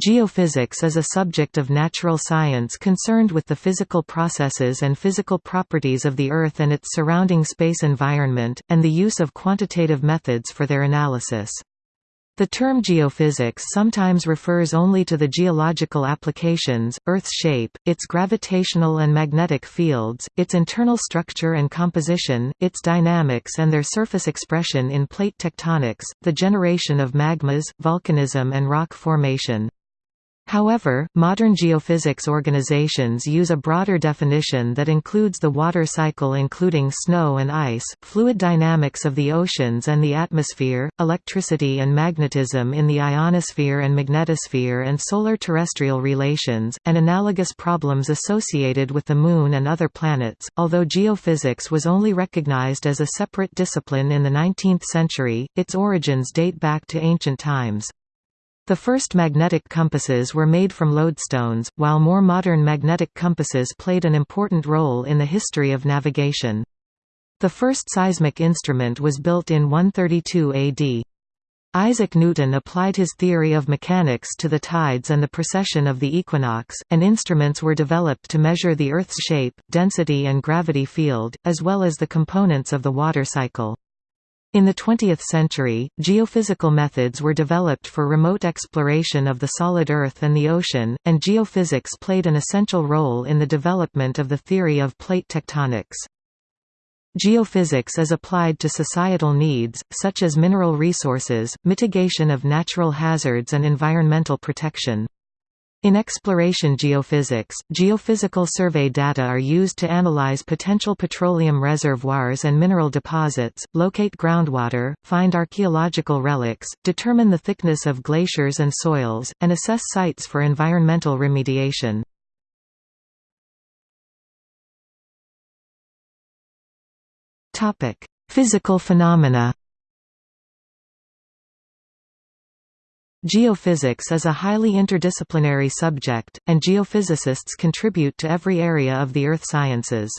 Geophysics is a subject of natural science concerned with the physical processes and physical properties of the Earth and its surrounding space environment, and the use of quantitative methods for their analysis. The term geophysics sometimes refers only to the geological applications, Earth's shape, its gravitational and magnetic fields, its internal structure and composition, its dynamics and their surface expression in plate tectonics, the generation of magmas, volcanism and rock formation. However, modern geophysics organizations use a broader definition that includes the water cycle including snow and ice, fluid dynamics of the oceans and the atmosphere, electricity and magnetism in the ionosphere and magnetosphere and solar-terrestrial relations, and analogous problems associated with the Moon and other planets. Although geophysics was only recognized as a separate discipline in the 19th century, its origins date back to ancient times. The first magnetic compasses were made from lodestones, while more modern magnetic compasses played an important role in the history of navigation. The first seismic instrument was built in 132 AD. Isaac Newton applied his theory of mechanics to the tides and the precession of the equinox, and instruments were developed to measure the Earth's shape, density and gravity field, as well as the components of the water cycle. In the 20th century, geophysical methods were developed for remote exploration of the solid Earth and the ocean, and geophysics played an essential role in the development of the theory of plate tectonics. Geophysics is applied to societal needs, such as mineral resources, mitigation of natural hazards and environmental protection. In exploration geophysics, geophysical survey data are used to analyze potential petroleum reservoirs and mineral deposits, locate groundwater, find archaeological relics, determine the thickness of glaciers and soils, and assess sites for environmental remediation. Physical phenomena Geophysics is a highly interdisciplinary subject, and geophysicists contribute to every area of the earth sciences.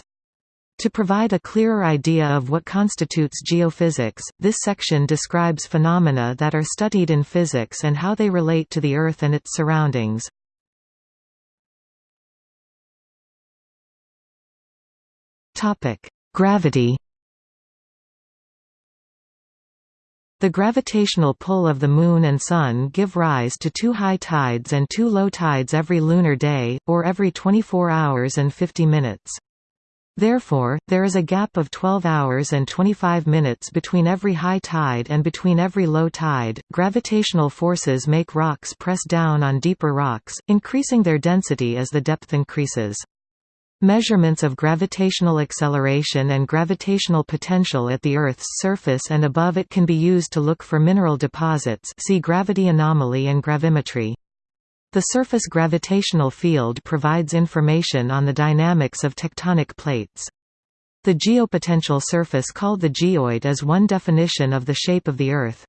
To provide a clearer idea of what constitutes geophysics, this section describes phenomena that are studied in physics and how they relate to the Earth and its surroundings. Gravity The gravitational pull of the Moon and Sun give rise to two high tides and two low tides every lunar day, or every 24 hours and 50 minutes. Therefore, there is a gap of 12 hours and 25 minutes between every high tide and between every low tide. Gravitational forces make rocks press down on deeper rocks, increasing their density as the depth increases. Measurements of gravitational acceleration and gravitational potential at the Earth's surface and above it can be used to look for mineral deposits see gravity anomaly and gravimetry. The surface gravitational field provides information on the dynamics of tectonic plates. The geopotential surface called the geoid is one definition of the shape of the Earth.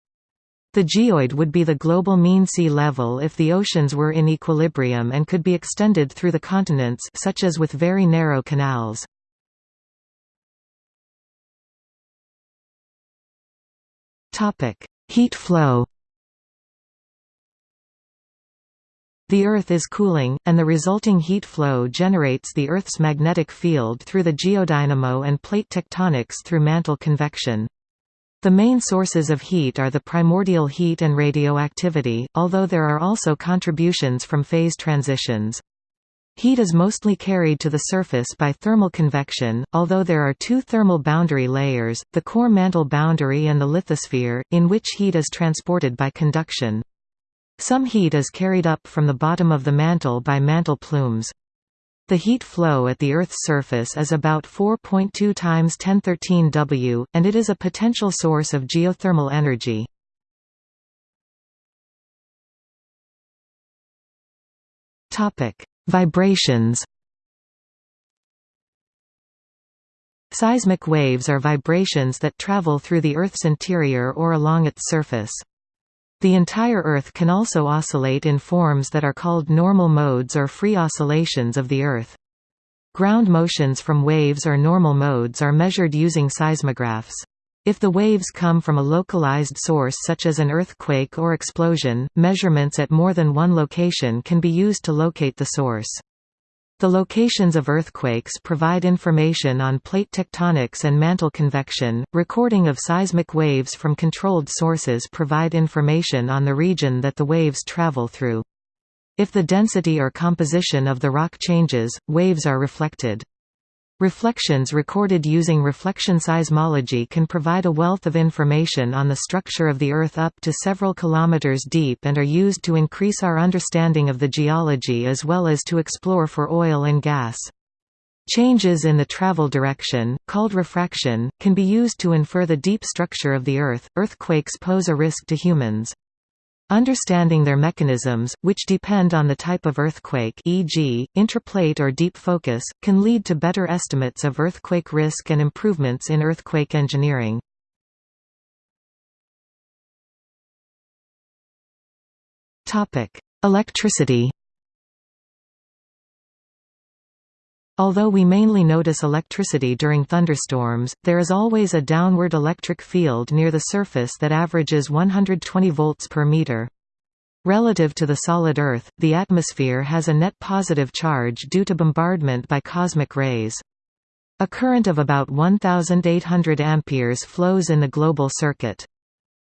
The geoid would be the global mean sea level if the oceans were in equilibrium and could be extended through the continents such as with very narrow canals. Heat flow The Earth is cooling, and the resulting heat flow generates the Earth's magnetic field through the geodynamo and plate tectonics through mantle convection. The main sources of heat are the primordial heat and radioactivity, although there are also contributions from phase transitions. Heat is mostly carried to the surface by thermal convection, although there are two thermal boundary layers, the core mantle boundary and the lithosphere, in which heat is transported by conduction. Some heat is carried up from the bottom of the mantle by mantle plumes. The heat flow at the Earth's surface is about 4.2 times 1013 W, and it is a potential source of geothermal energy. Topic: Vibrations Seismic waves are vibrations that travel through the Earth's interior or along its surface. The entire Earth can also oscillate in forms that are called normal modes or free oscillations of the Earth. Ground motions from waves or normal modes are measured using seismographs. If the waves come from a localized source such as an earthquake or explosion, measurements at more than one location can be used to locate the source. The locations of earthquakes provide information on plate tectonics and mantle convection. Recording of seismic waves from controlled sources provide information on the region that the waves travel through. If the density or composition of the rock changes, waves are reflected. Reflections recorded using reflection seismology can provide a wealth of information on the structure of the Earth up to several kilometers deep and are used to increase our understanding of the geology as well as to explore for oil and gas. Changes in the travel direction, called refraction, can be used to infer the deep structure of the Earth. Earthquakes pose a risk to humans. Understanding their mechanisms, which depend on the type of earthquake e.g., intraplate or deep focus, can lead to better estimates of earthquake risk and improvements in earthquake engineering. Electricity Although we mainly notice electricity during thunderstorms, there is always a downward electric field near the surface that averages 120 volts per meter. Relative to the solid Earth, the atmosphere has a net positive charge due to bombardment by cosmic rays. A current of about 1800 amperes flows in the global circuit.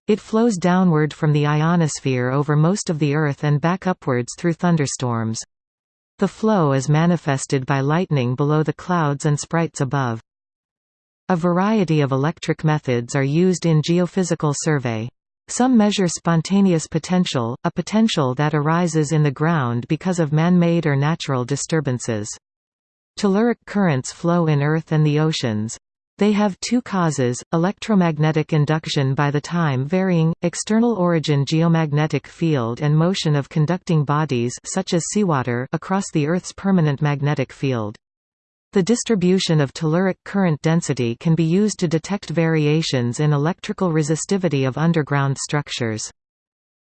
It flows downward from the ionosphere over most of the Earth and back upwards through thunderstorms. The flow is manifested by lightning below the clouds and sprites above. A variety of electric methods are used in geophysical survey. Some measure spontaneous potential, a potential that arises in the ground because of man-made or natural disturbances. Telluric currents flow in Earth and the oceans. They have two causes, electromagnetic induction by the time varying, external origin geomagnetic field and motion of conducting bodies such as seawater across the Earth's permanent magnetic field. The distribution of telluric current density can be used to detect variations in electrical resistivity of underground structures.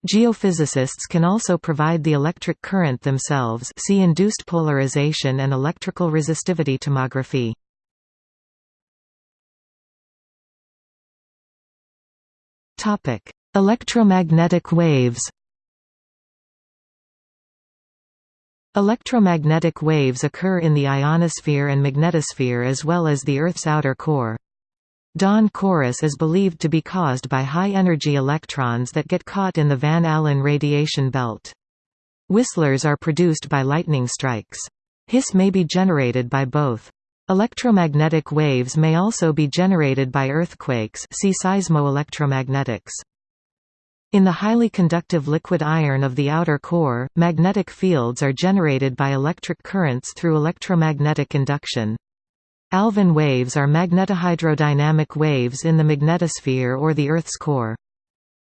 Geophysicists can also provide the electric current themselves see induced polarization and electrical resistivity tomography. Topic: Electromagnetic waves. Electromagnetic waves occur in the ionosphere and magnetosphere as well as the Earth's outer core. Dawn chorus is believed to be caused by high-energy electrons that get caught in the Van Allen radiation belt. Whistlers are produced by lightning strikes. Hiss may be generated by both. Electromagnetic waves may also be generated by earthquakes see seismoelectromagnetics. In the highly conductive liquid iron of the outer core, magnetic fields are generated by electric currents through electromagnetic induction. Alfvén waves are magnetohydrodynamic waves in the magnetosphere or the Earth's core.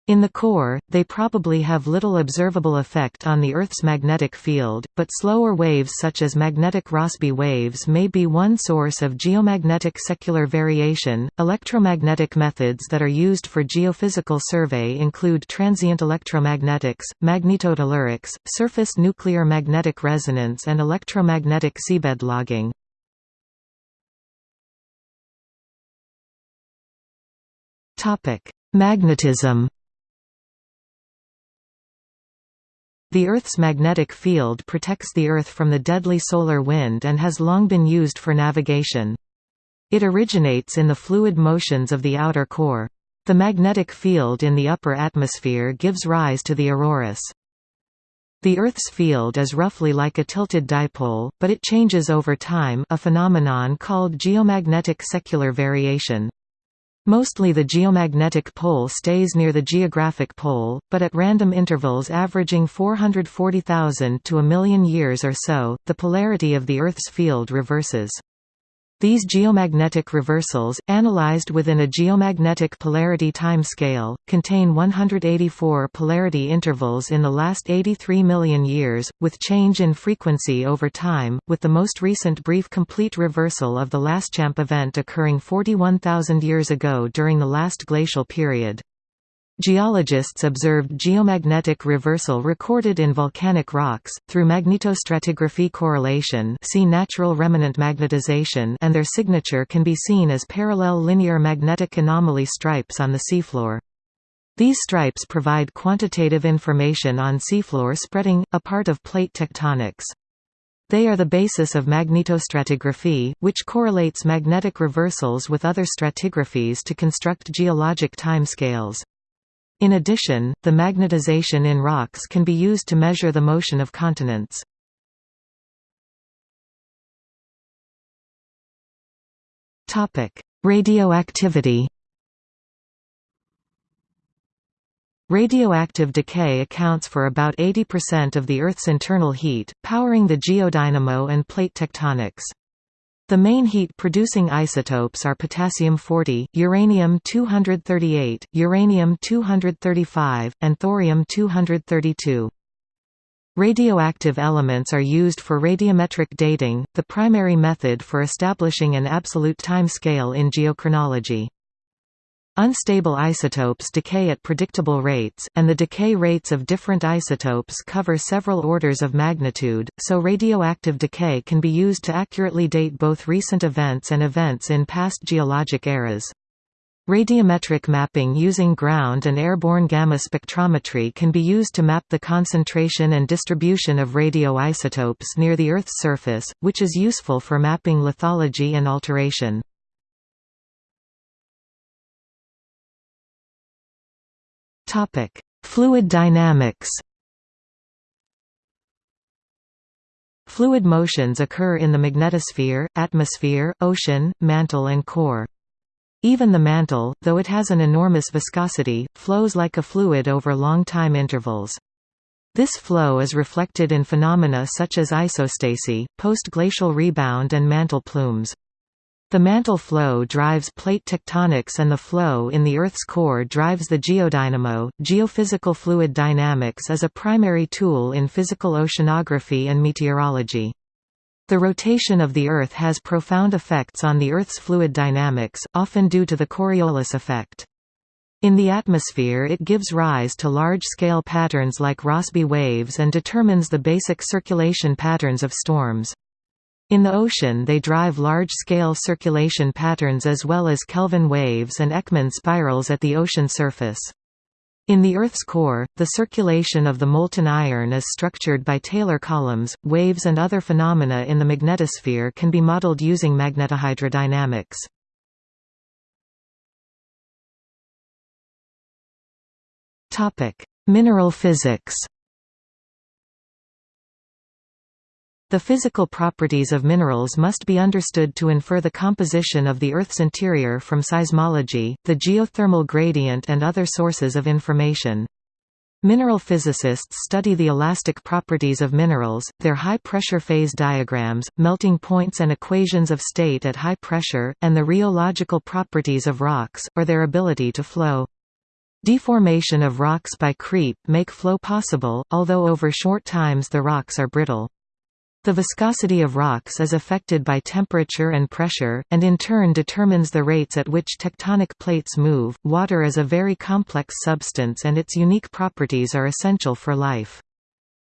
In the core, they probably have little observable effect on the Earth's magnetic field, but slower waves such as magnetic Rossby waves may be one source of geomagnetic secular variation. Electromagnetic methods that are used for geophysical survey include transient electromagnetics, magnetotellurics, surface nuclear magnetic resonance, and electromagnetic seabed logging. Magnetism The Earth's magnetic field protects the Earth from the deadly solar wind and has long been used for navigation. It originates in the fluid motions of the outer core. The magnetic field in the upper atmosphere gives rise to the auroras. The Earth's field is roughly like a tilted dipole, but it changes over time a phenomenon called geomagnetic secular variation. Mostly the geomagnetic pole stays near the geographic pole, but at random intervals averaging 440,000 to a million years or so, the polarity of the Earth's field reverses. These geomagnetic reversals, analyzed within a geomagnetic polarity time scale, contain 184 polarity intervals in the last 83 million years, with change in frequency over time, with the most recent brief complete reversal of the Laschamp event occurring 41,000 years ago during the last glacial period. Geologists observed geomagnetic reversal recorded in volcanic rocks, through magnetostratigraphy correlation see natural remanent magnetization and their signature can be seen as parallel linear magnetic anomaly stripes on the seafloor. These stripes provide quantitative information on seafloor spreading, a part of plate tectonics. They are the basis of magnetostratigraphy, which correlates magnetic reversals with other stratigraphies to construct geologic timescales. In addition, the magnetization in rocks can be used to measure the motion of continents. Radioactivity Radioactive decay accounts for about 80% of the Earth's internal heat, powering the geodynamo and plate tectonics. The main heat-producing isotopes are potassium-40, uranium-238, uranium-235, and thorium-232. Radioactive elements are used for radiometric dating, the primary method for establishing an absolute time scale in geochronology. Unstable isotopes decay at predictable rates, and the decay rates of different isotopes cover several orders of magnitude, so radioactive decay can be used to accurately date both recent events and events in past geologic eras. Radiometric mapping using ground and airborne gamma spectrometry can be used to map the concentration and distribution of radioisotopes near the Earth's surface, which is useful for mapping lithology and alteration. Topic: Fluid dynamics. Fluid motions occur in the magnetosphere, atmosphere, ocean, mantle and core. Even the mantle, though it has an enormous viscosity, flows like a fluid over long time intervals. This flow is reflected in phenomena such as isostasy, post-glacial rebound and mantle plumes. The mantle flow drives plate tectonics and the flow in the Earth's core drives the geodynamo. Geophysical fluid dynamics is a primary tool in physical oceanography and meteorology. The rotation of the Earth has profound effects on the Earth's fluid dynamics, often due to the Coriolis effect. In the atmosphere it gives rise to large-scale patterns like Rossby waves and determines the basic circulation patterns of storms. In the ocean they drive large-scale circulation patterns as well as Kelvin waves and Ekman spirals at the ocean surface. In the Earth's core, the circulation of the molten iron is structured by Taylor columns. Waves and other phenomena in the magnetosphere can be modeled using magnetohydrodynamics. Topic: Mineral physics. The physical properties of minerals must be understood to infer the composition of the Earth's interior from seismology, the geothermal gradient and other sources of information. Mineral physicists study the elastic properties of minerals, their high-pressure phase diagrams, melting points and equations of state at high pressure, and the rheological properties of rocks, or their ability to flow. Deformation of rocks by creep make flow possible, although over short times the rocks are brittle. The viscosity of rocks is affected by temperature and pressure, and in turn determines the rates at which tectonic plates move. Water is a very complex substance and its unique properties are essential for life.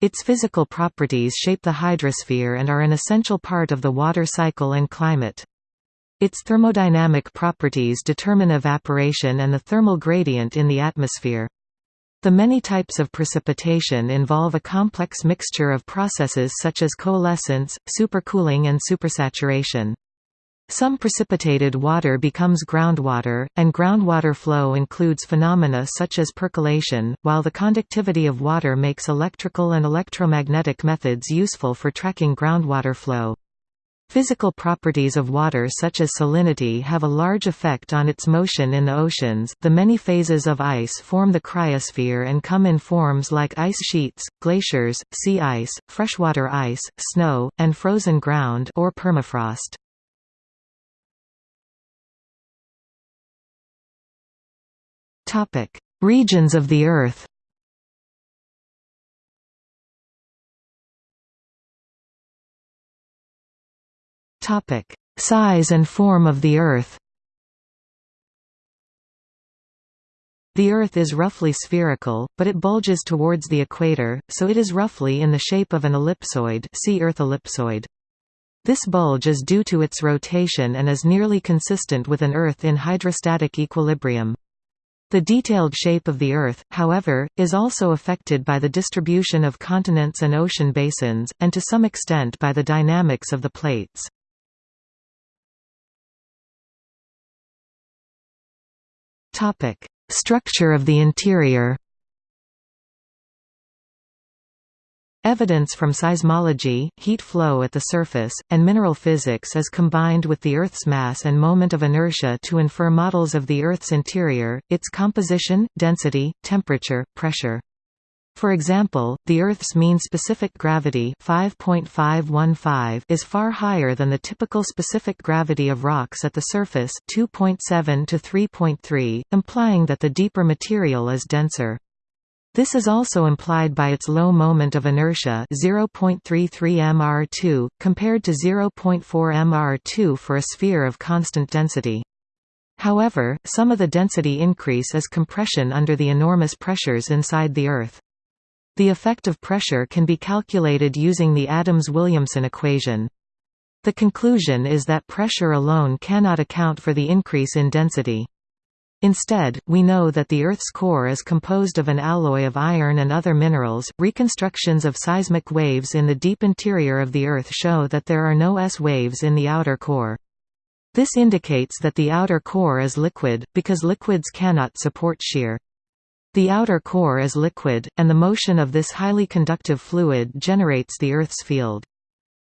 Its physical properties shape the hydrosphere and are an essential part of the water cycle and climate. Its thermodynamic properties determine evaporation and the thermal gradient in the atmosphere. The many types of precipitation involve a complex mixture of processes such as coalescence, supercooling and supersaturation. Some precipitated water becomes groundwater, and groundwater flow includes phenomena such as percolation, while the conductivity of water makes electrical and electromagnetic methods useful for tracking groundwater flow. Physical properties of water such as salinity have a large effect on its motion in the oceans. The many phases of ice form the cryosphere and come in forms like ice sheets, glaciers, sea ice, freshwater ice, snow, and frozen ground or permafrost. Topic: Regions of the Earth. Topic: Size and form of the Earth. The Earth is roughly spherical, but it bulges towards the equator, so it is roughly in the shape of an ellipsoid see Earth ellipsoid. This bulge is due to its rotation and is nearly consistent with an Earth in hydrostatic equilibrium. The detailed shape of the Earth, however, is also affected by the distribution of continents and ocean basins, and to some extent by the dynamics of the plates. Structure of the interior Evidence from seismology, heat flow at the surface, and mineral physics is combined with the Earth's mass and moment of inertia to infer models of the Earth's interior, its composition, density, temperature, pressure. For example, the Earth's mean specific gravity 5.515 is far higher than the typical specific gravity of rocks at the surface 2.7 to 3.3, implying that the deeper material is denser. This is also implied by its low moment of inertia 0.33 mr2, compared to 0.4 mr2 for a sphere of constant density. However, some of the density increase is compression under the enormous pressures inside the Earth. The effect of pressure can be calculated using the Adams-Williamson equation. The conclusion is that pressure alone cannot account for the increase in density. Instead, we know that the Earth's core is composed of an alloy of iron and other minerals. Reconstructions of seismic waves in the deep interior of the Earth show that there are no S waves in the outer core. This indicates that the outer core is liquid, because liquids cannot support shear. The outer core is liquid, and the motion of this highly conductive fluid generates the Earth's field.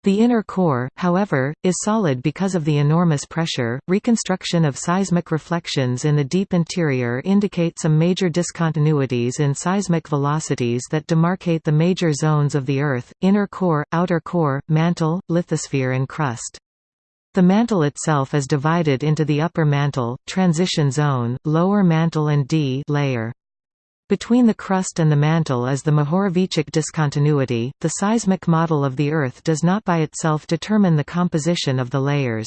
The inner core, however, is solid because of the enormous pressure. Reconstruction of seismic reflections in the deep interior indicate some major discontinuities in seismic velocities that demarcate the major zones of the Earth inner core, outer core, mantle, lithosphere, and crust. The mantle itself is divided into the upper mantle, transition zone, lower mantle and D layer. Between the crust and the mantle is the Mohorovičić discontinuity. The seismic model of the Earth does not by itself determine the composition of the layers.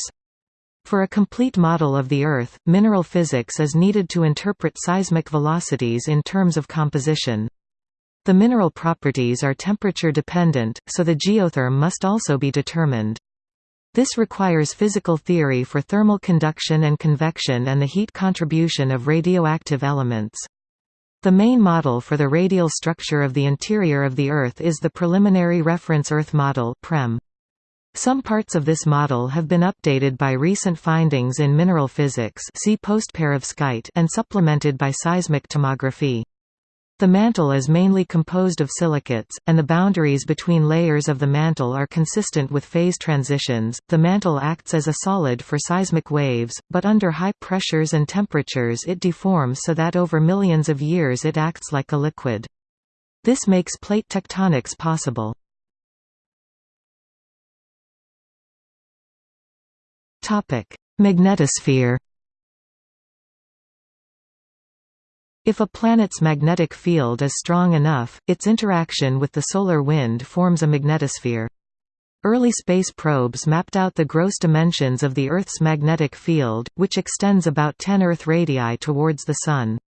For a complete model of the Earth, mineral physics is needed to interpret seismic velocities in terms of composition. The mineral properties are temperature dependent, so the geotherm must also be determined. This requires physical theory for thermal conduction and convection and the heat contribution of radioactive elements. The main model for the radial structure of the interior of the Earth is the Preliminary Reference Earth Model (PREM). Some parts of this model have been updated by recent findings in mineral physics see and supplemented by seismic tomography. The mantle is mainly composed of silicates, and the boundaries between layers of the mantle are consistent with phase transitions. The mantle acts as a solid for seismic waves, but under high pressures and temperatures it deforms so that over millions of years it acts like a liquid. This makes plate tectonics possible. Topic: Magnetosphere If a planet's magnetic field is strong enough, its interaction with the solar wind forms a magnetosphere. Early space probes mapped out the gross dimensions of the Earth's magnetic field, which extends about 10 Earth radii towards the Sun.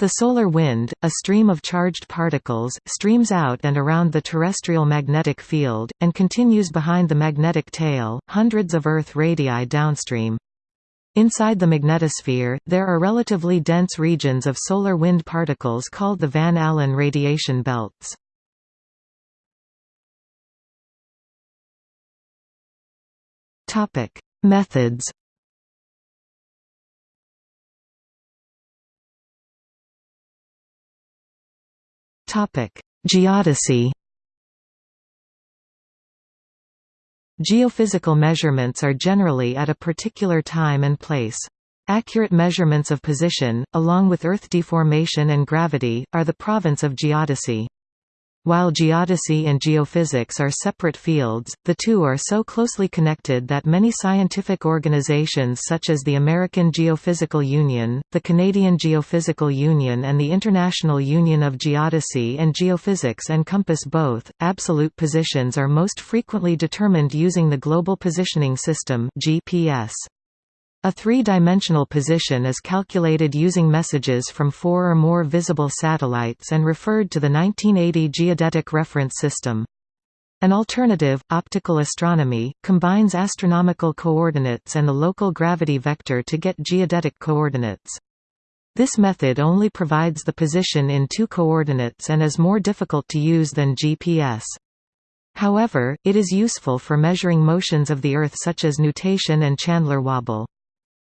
The solar wind, a stream of charged particles, streams out and around the terrestrial magnetic field, and continues behind the magnetic tail, hundreds of Earth radii downstream. Inside the magnetosphere, there are relatively dense regions of solar wind particles called the Van Allen radiation belts. Topic: Methods. Topic: Geodesy. Geophysical measurements are generally at a particular time and place. Accurate measurements of position, along with Earth deformation and gravity, are the province of geodesy. While geodesy and geophysics are separate fields, the two are so closely connected that many scientific organizations such as the American Geophysical Union, the Canadian Geophysical Union and the International Union of Geodesy and Geophysics encompass both. Absolute positions are most frequently determined using the Global Positioning System (GPS). A three-dimensional position is calculated using messages from four or more visible satellites and referred to the 1980 Geodetic Reference System. An alternative, optical astronomy, combines astronomical coordinates and the local gravity vector to get geodetic coordinates. This method only provides the position in two coordinates and is more difficult to use than GPS. However, it is useful for measuring motions of the Earth such as nutation and Chandler wobble.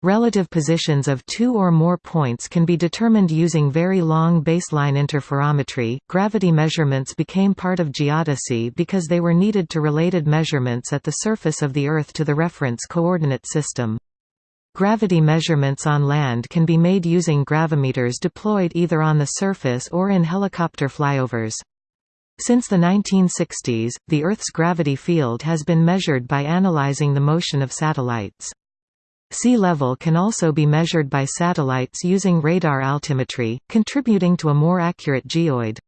Relative positions of two or more points can be determined using very long baseline interferometry. Gravity measurements became part of geodesy because they were needed to related measurements at the surface of the Earth to the reference coordinate system. Gravity measurements on land can be made using gravimeters deployed either on the surface or in helicopter flyovers. Since the 1960s, the Earth's gravity field has been measured by analyzing the motion of satellites. Sea level can also be measured by satellites using radar altimetry, contributing to a more accurate geoid.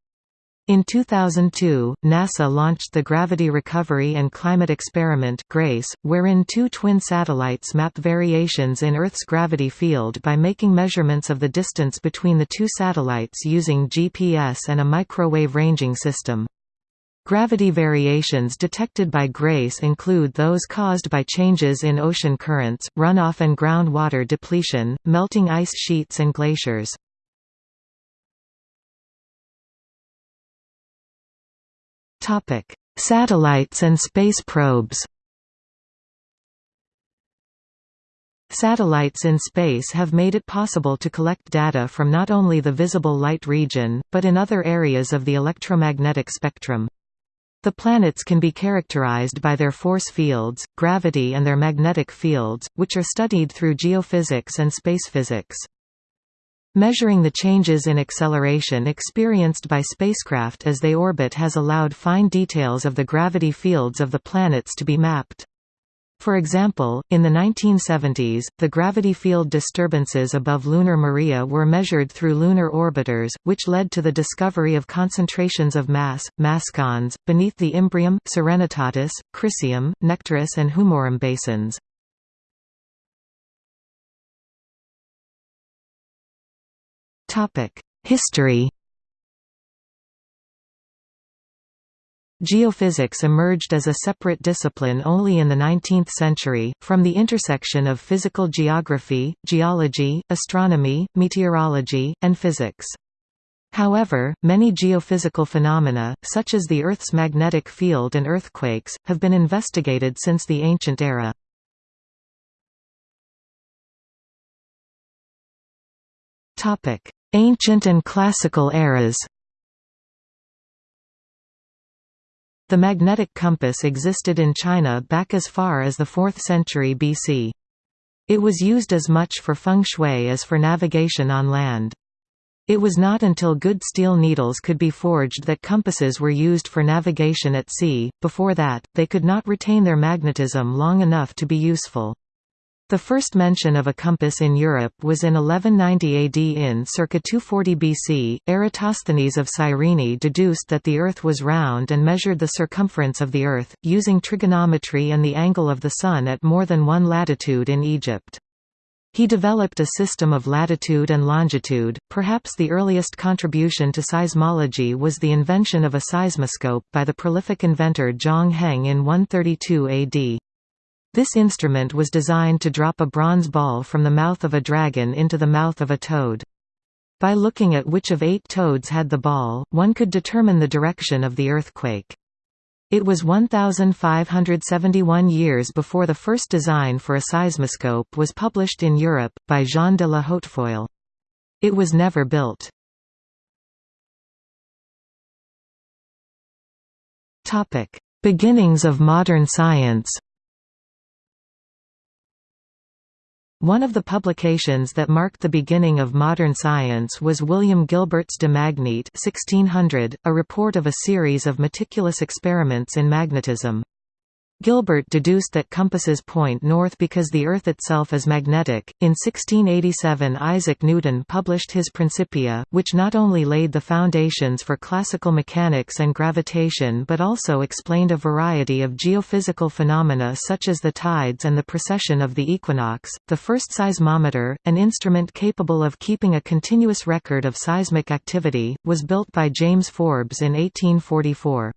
In 2002, NASA launched the Gravity Recovery and Climate Experiment GRACE, wherein two twin satellites map variations in Earth's gravity field by making measurements of the distance between the two satellites using GPS and a microwave ranging system. Gravity variations detected by GRACE include those caused by changes in ocean currents, runoff and groundwater depletion, melting ice sheets and glaciers. Satellites and space probes Satellites in space have made it possible to collect data from not only the visible light region, but in other areas of the electromagnetic spectrum. The planets can be characterized by their force fields, gravity and their magnetic fields, which are studied through geophysics and space physics. Measuring the changes in acceleration experienced by spacecraft as they orbit has allowed fine details of the gravity fields of the planets to be mapped. For example, in the 1970s, the gravity field disturbances above lunar Maria were measured through lunar orbiters, which led to the discovery of concentrations of mass, mascons, beneath the Imbrium, Serenitatis, Crisium, Nectaris and Humorum basins. History Geophysics emerged as a separate discipline only in the 19th century, from the intersection of physical geography, geology, astronomy, meteorology, and physics. However, many geophysical phenomena, such as the Earth's magnetic field and earthquakes, have been investigated since the ancient era. Ancient and classical eras The magnetic compass existed in China back as far as the 4th century BC. It was used as much for feng shui as for navigation on land. It was not until good steel needles could be forged that compasses were used for navigation at sea, before that, they could not retain their magnetism long enough to be useful. The first mention of a compass in Europe was in 1190 AD in circa 240 BC. Eratosthenes of Cyrene deduced that the Earth was round and measured the circumference of the Earth, using trigonometry and the angle of the Sun at more than one latitude in Egypt. He developed a system of latitude and longitude. Perhaps the earliest contribution to seismology was the invention of a seismoscope by the prolific inventor Zhang Heng in 132 AD. This instrument was designed to drop a bronze ball from the mouth of a dragon into the mouth of a toad. By looking at which of eight toads had the ball, one could determine the direction of the earthquake. It was 1,571 years before the first design for a seismoscope was published in Europe, by Jean de la Hautefeuille. It was never built. Beginnings of modern science One of the publications that marked the beginning of modern science was William Gilbert's De Magnete 1600, a report of a series of meticulous experiments in magnetism. Gilbert deduced that compasses point north because the Earth itself is magnetic. In 1687, Isaac Newton published his Principia, which not only laid the foundations for classical mechanics and gravitation but also explained a variety of geophysical phenomena such as the tides and the precession of the equinox. The first seismometer, an instrument capable of keeping a continuous record of seismic activity, was built by James Forbes in 1844.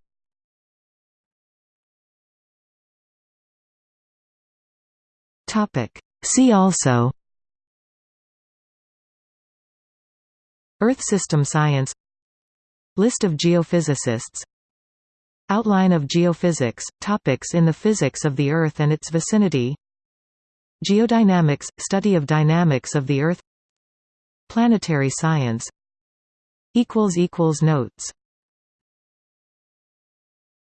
See also Earth system science List of geophysicists Outline of geophysics, topics in the physics of the Earth and its vicinity Geodynamics – study of dynamics of the Earth Planetary science Notes